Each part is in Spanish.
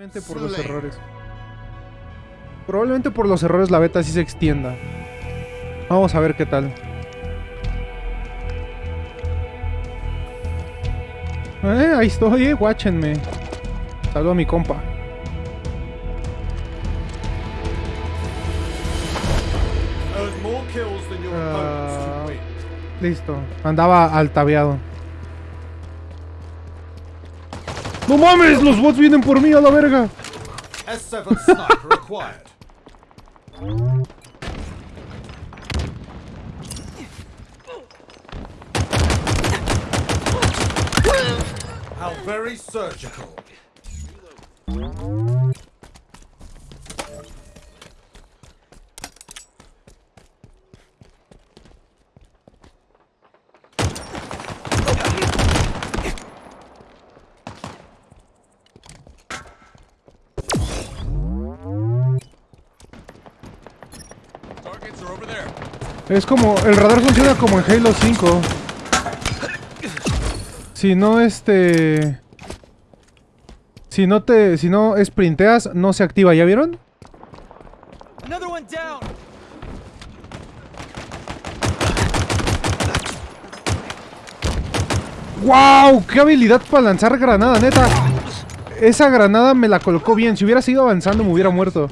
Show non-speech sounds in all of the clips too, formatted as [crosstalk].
Probablemente por los errores. Probablemente por los errores la beta sí se extienda. Vamos a ver qué tal. Eh, ahí estoy, eh, guáchenme. Saludo a mi compa. Earn more kills than ¡No mames! ¡Los bots vienen por mí a la verga! S7 sniper acquired. How very surgical. Es como... El radar funciona como en Halo 5. Si no, este... Si no te... Si no sprinteas, no se activa. ¿Ya vieron? ¡Wow! ¡Qué habilidad para lanzar granada, neta! Esa granada me la colocó bien. Si hubiera seguido avanzando me hubiera muerto.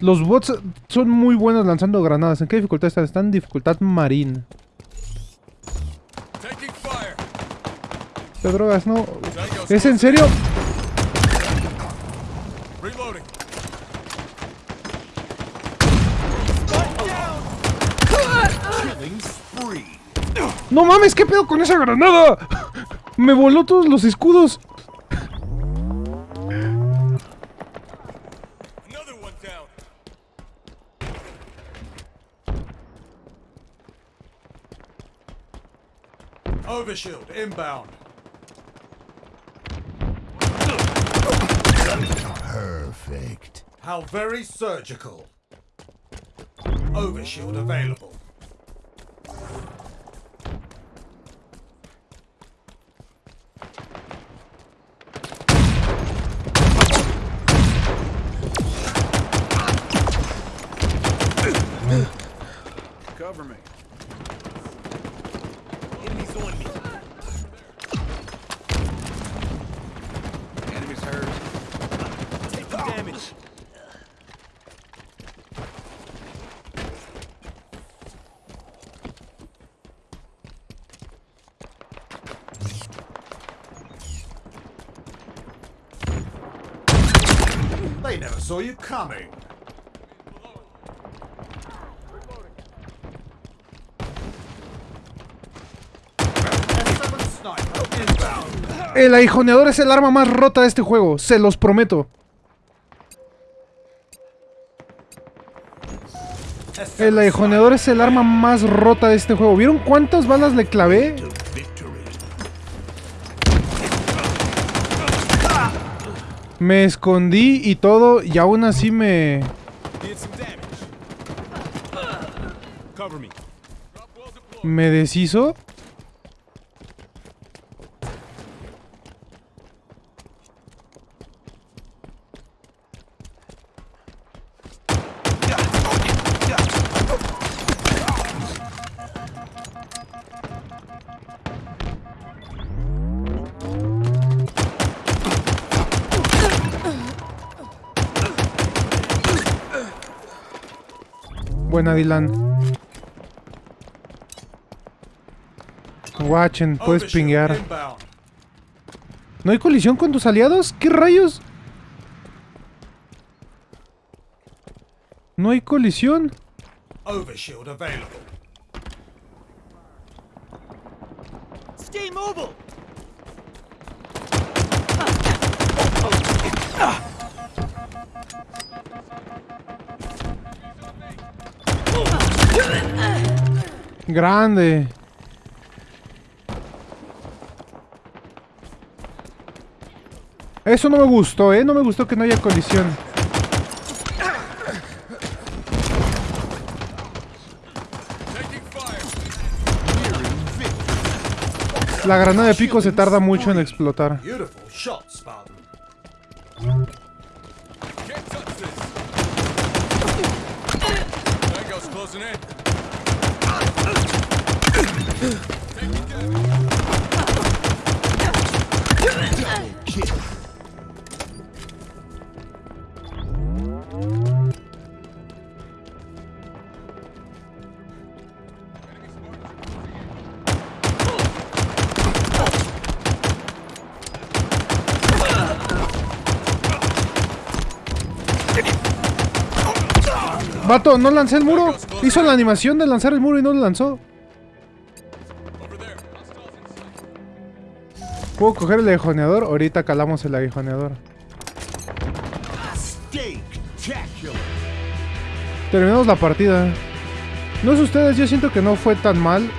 Los bots son muy buenos lanzando granadas. ¿En qué dificultad están? Están en dificultad fire. ¿Qué drogas? No. ¿Es en serio? ¡No mames! ¿Qué pedo con esa granada? [laughs] Me voló todos los escudos. Overshield inbound. Perfect. How very surgical. Overshield available. Cover me. They never saw you coming. S7 sniper inbound. El aguijoneador es el arma más rota de este juego. Se los prometo. S7 El aguijoneador es el arma más rota de este juego. ¿Vieron cuántas balas le clavé? Me escondí y todo y aún así me... Me deshizo. Buena, Dylan. Watchen, puedes pinguear. ¿No hay colisión con tus aliados? ¿Qué rayos? No hay colisión. Overshield available. Stay mobile. Grande. Eso no me gustó, ¿eh? No me gustó que no haya colisión. La granada de pico se tarda mucho en explotar. Closing in. Vato, no lancé el muro. Hizo la animación de lanzar el muro y no lo lanzó. ¿Puedo coger el aguijoneador? Ahorita calamos el aguijoneador. Terminamos la partida. No sé ustedes, yo siento que no fue tan mal.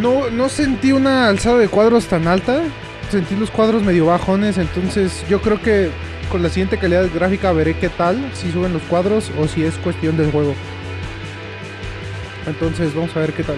No, no sentí una alzada de cuadros tan alta. Sentí los cuadros medio bajones. Entonces yo creo que con la siguiente calidad gráfica veré qué tal. Si suben los cuadros o si es cuestión del juego. Entonces vamos a ver qué tal.